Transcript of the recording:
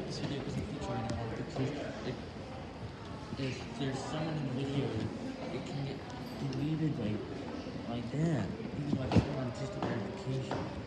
this video feature because if there's someone in the video, it can get deleted like, like that, even like on just a verification.